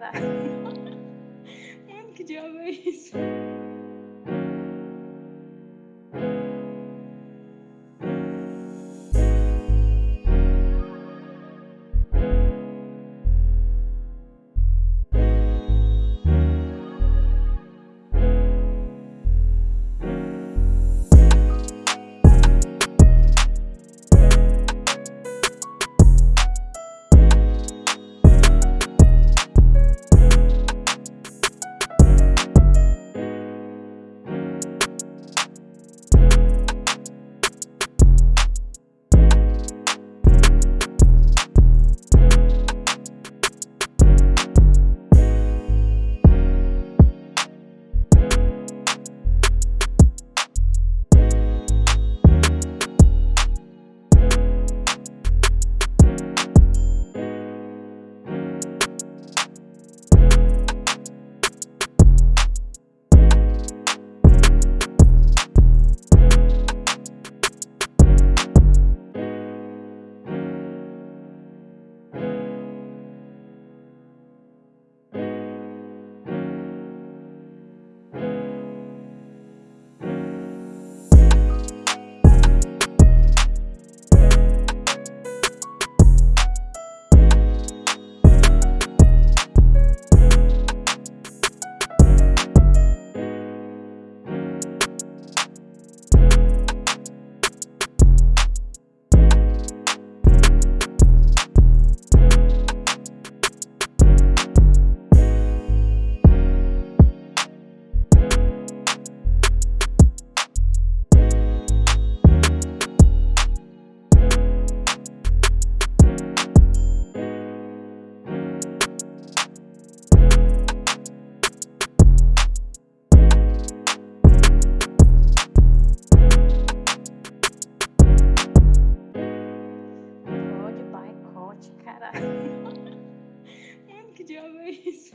Caraca. Mano, que diabo é isso? odiava é isso.